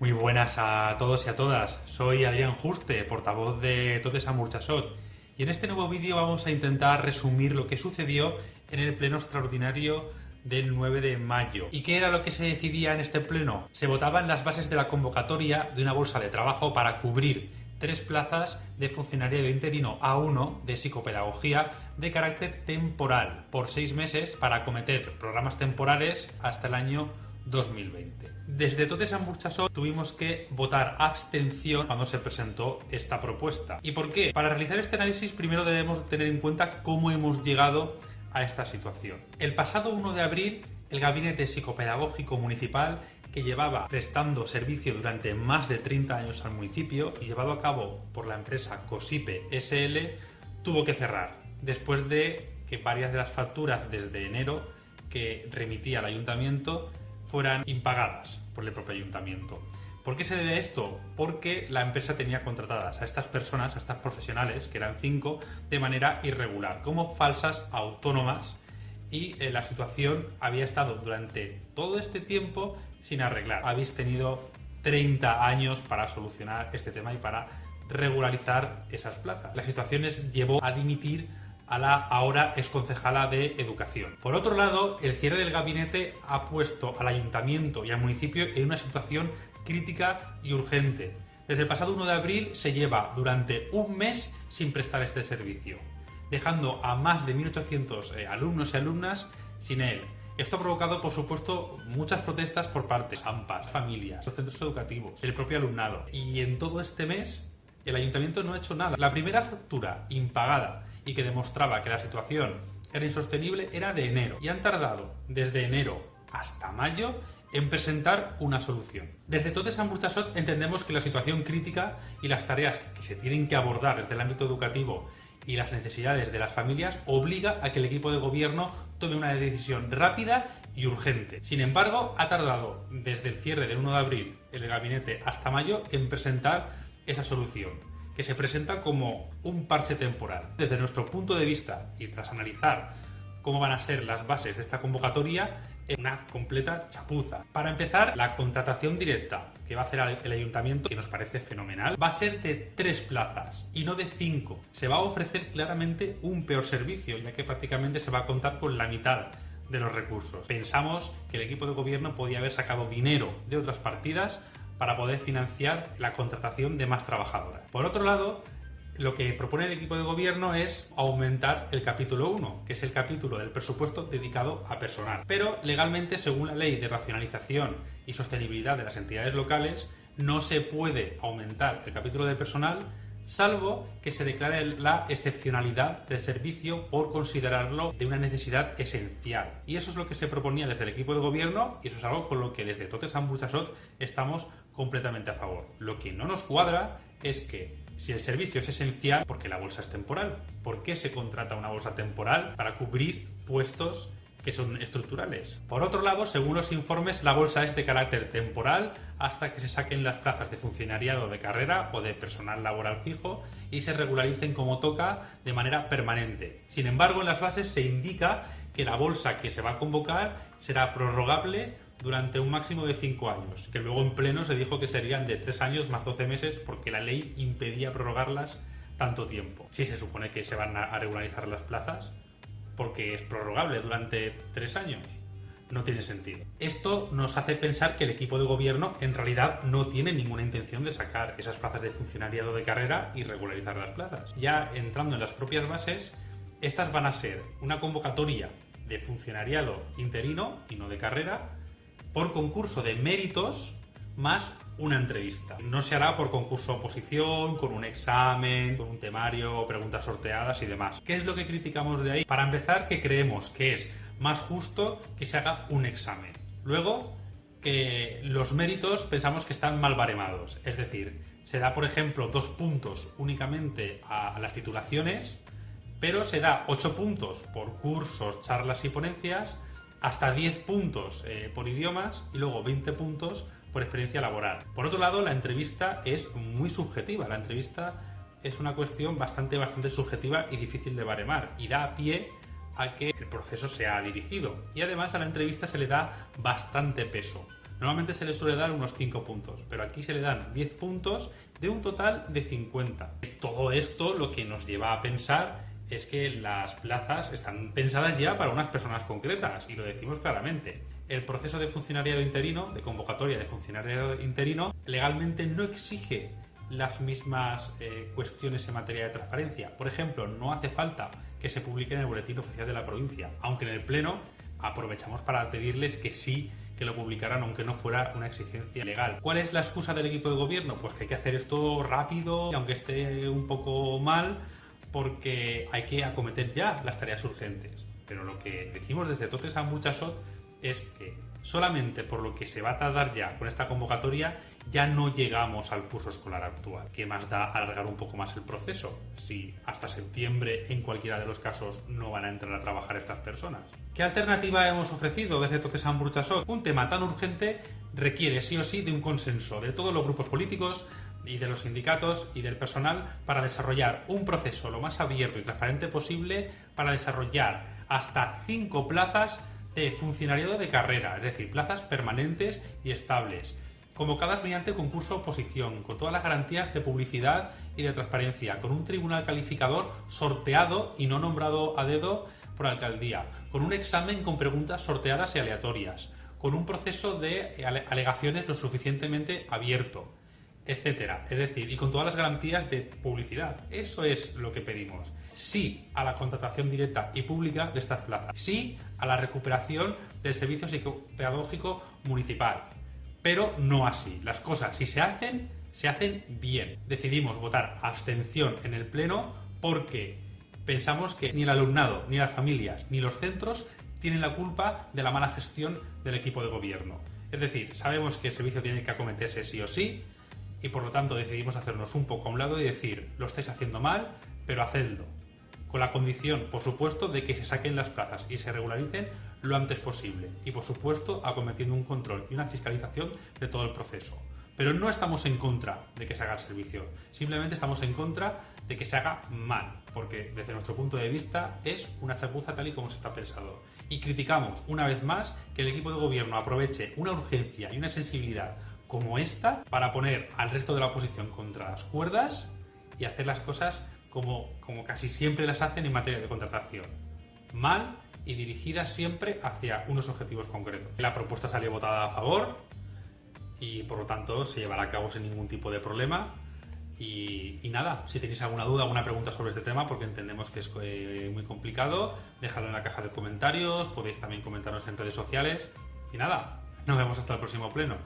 Muy buenas a todos y a todas. Soy Adrián Juste, portavoz de Totes Amurchasot. Y en este nuevo vídeo vamos a intentar resumir lo que sucedió en el pleno extraordinario del 9 de mayo. ¿Y qué era lo que se decidía en este pleno? Se votaban las bases de la convocatoria de una bolsa de trabajo para cubrir tres plazas de funcionario de interino A1 de psicopedagogía de carácter temporal por seis meses para acometer programas temporales hasta el año 2020. Desde Totes Burchasot tuvimos que votar abstención cuando se presentó esta propuesta. ¿Y por qué? Para realizar este análisis primero debemos tener en cuenta cómo hemos llegado a esta situación. El pasado 1 de abril, el Gabinete Psicopedagógico Municipal que llevaba prestando servicio durante más de 30 años al municipio y llevado a cabo por la empresa Cosipe SL, tuvo que cerrar después de que varias de las facturas desde enero que remitía al ayuntamiento fueran impagadas por el propio ayuntamiento. ¿Por qué se debe esto? Porque la empresa tenía contratadas a estas personas, a estas profesionales, que eran cinco, de manera irregular, como falsas autónomas y eh, la situación había estado durante todo este tiempo sin arreglar. Habéis tenido 30 años para solucionar este tema y para regularizar esas plazas. La situación llevó a dimitir a la ahora es concejala de Educación. Por otro lado, el cierre del gabinete ha puesto al ayuntamiento y al municipio en una situación crítica y urgente. Desde el pasado 1 de abril se lleva durante un mes sin prestar este servicio, dejando a más de 1.800 eh, alumnos y alumnas sin él. Esto ha provocado, por supuesto, muchas protestas por parte de AMPAs, familias, los centros educativos, el propio alumnado. Y en todo este mes, el ayuntamiento no ha hecho nada. La primera factura impagada y que demostraba que la situación era insostenible era de enero. Y han tardado desde enero hasta mayo en presentar una solución. Desde Todes Burchasot entendemos que la situación crítica y las tareas que se tienen que abordar desde el ámbito educativo y las necesidades de las familias obliga a que el equipo de gobierno tome una decisión rápida y urgente. Sin embargo, ha tardado desde el cierre del 1 de abril el gabinete hasta mayo en presentar esa solución que se presenta como un parche temporal. Desde nuestro punto de vista y tras analizar cómo van a ser las bases de esta convocatoria, es una completa chapuza. Para empezar, la contratación directa que va a hacer el ayuntamiento, que nos parece fenomenal, va a ser de tres plazas y no de cinco. Se va a ofrecer claramente un peor servicio, ya que prácticamente se va a contar con la mitad de los recursos. Pensamos que el equipo de gobierno podía haber sacado dinero de otras partidas para poder financiar la contratación de más trabajadoras. Por otro lado, lo que propone el equipo de gobierno es aumentar el capítulo 1, que es el capítulo del presupuesto dedicado a personal. Pero legalmente, según la ley de racionalización y sostenibilidad de las entidades locales, no se puede aumentar el capítulo de personal salvo que se declare la excepcionalidad del servicio por considerarlo de una necesidad esencial. Y eso es lo que se proponía desde el equipo de gobierno y eso es algo con lo que desde Totes Ambuchasot estamos completamente a favor. Lo que no nos cuadra es que si el servicio es esencial, ¿por qué la bolsa es temporal? ¿Por qué se contrata una bolsa temporal para cubrir puestos que son estructurales. Por otro lado, según los informes, la bolsa es de carácter temporal hasta que se saquen las plazas de funcionariado de carrera o de personal laboral fijo y se regularicen como toca de manera permanente. Sin embargo, en las bases se indica que la bolsa que se va a convocar será prorrogable durante un máximo de 5 años, que luego en pleno se dijo que serían de 3 años más 12 meses porque la ley impedía prorrogarlas tanto tiempo. Si se supone que se van a regularizar las plazas, porque es prorrogable durante tres años. No tiene sentido. Esto nos hace pensar que el equipo de gobierno en realidad no tiene ninguna intención de sacar esas plazas de funcionariado de carrera y regularizar las plazas. Ya entrando en las propias bases, estas van a ser una convocatoria de funcionariado interino y no de carrera por concurso de méritos más una entrevista. No se hará por concurso oposición, con un examen, con un temario, preguntas sorteadas y demás. ¿Qué es lo que criticamos de ahí? Para empezar, que creemos que es más justo que se haga un examen. Luego, que los méritos pensamos que están mal baremados. Es decir, se da, por ejemplo, dos puntos únicamente a las titulaciones, pero se da ocho puntos por cursos, charlas y ponencias, hasta 10 puntos eh, por idiomas y luego 20 puntos por experiencia laboral. Por otro lado, la entrevista es muy subjetiva. La entrevista es una cuestión bastante, bastante subjetiva y difícil de baremar y da pie a que el proceso sea dirigido. Y además a la entrevista se le da bastante peso. Normalmente se le suele dar unos 5 puntos, pero aquí se le dan 10 puntos de un total de 50. Todo esto lo que nos lleva a pensar es que las plazas están pensadas ya para unas personas concretas, y lo decimos claramente. El proceso de funcionariado interino, de convocatoria de funcionariado interino, legalmente no exige las mismas eh, cuestiones en materia de transparencia. Por ejemplo, no hace falta que se publique en el boletín oficial de la provincia, aunque en el Pleno aprovechamos para pedirles que sí que lo publicaran aunque no fuera una exigencia legal. ¿Cuál es la excusa del equipo de gobierno? Pues que hay que hacer esto rápido, aunque esté un poco mal, porque hay que acometer ya las tareas urgentes. Pero lo que decimos desde Totes a Muchasot es que solamente por lo que se va a tardar ya con esta convocatoria ya no llegamos al curso escolar actual. ¿Qué más da alargar un poco más el proceso si hasta septiembre en cualquiera de los casos no van a entrar a trabajar estas personas? ¿Qué alternativa hemos ofrecido desde Totes a Muchasot? Un tema tan urgente requiere sí o sí de un consenso de todos los grupos políticos, y de los sindicatos y del personal para desarrollar un proceso lo más abierto y transparente posible para desarrollar hasta cinco plazas de funcionariado de carrera, es decir, plazas permanentes y estables, convocadas mediante concurso oposición, con todas las garantías de publicidad y de transparencia, con un tribunal calificador sorteado y no nombrado a dedo por alcaldía, con un examen con preguntas sorteadas y aleatorias, con un proceso de alegaciones lo suficientemente abierto, etcétera. Es decir, y con todas las garantías de publicidad. Eso es lo que pedimos. Sí a la contratación directa y pública de estas plazas. Sí a la recuperación del servicio psicopedagógico municipal. Pero no así. Las cosas, si se hacen, se hacen bien. Decidimos votar abstención en el Pleno porque pensamos que ni el alumnado, ni las familias, ni los centros tienen la culpa de la mala gestión del equipo de gobierno. Es decir, sabemos que el servicio tiene que acometerse sí o sí, y por lo tanto decidimos hacernos un poco a un lado y decir, lo estáis haciendo mal, pero hacedlo. Con la condición, por supuesto, de que se saquen las plazas y se regularicen lo antes posible. Y por supuesto, acometiendo un control y una fiscalización de todo el proceso. Pero no estamos en contra de que se haga el servicio, simplemente estamos en contra de que se haga mal, porque desde nuestro punto de vista es una chapuza tal y como se está pensado. Y criticamos una vez más que el equipo de gobierno aproveche una urgencia y una sensibilidad como esta para poner al resto de la oposición contra las cuerdas y hacer las cosas como, como casi siempre las hacen en materia de contratación. Mal y dirigidas siempre hacia unos objetivos concretos. La propuesta salió votada a favor y por lo tanto se llevará a cabo sin ningún tipo de problema. Y, nada, si tenéis alguna duda, alguna pregunta sobre este tema, porque entendemos que es eh, muy complicado, dejadlo en la caja de comentarios, podéis también comentarnos en redes sociales. Y nada, nos vemos hasta el próximo pleno.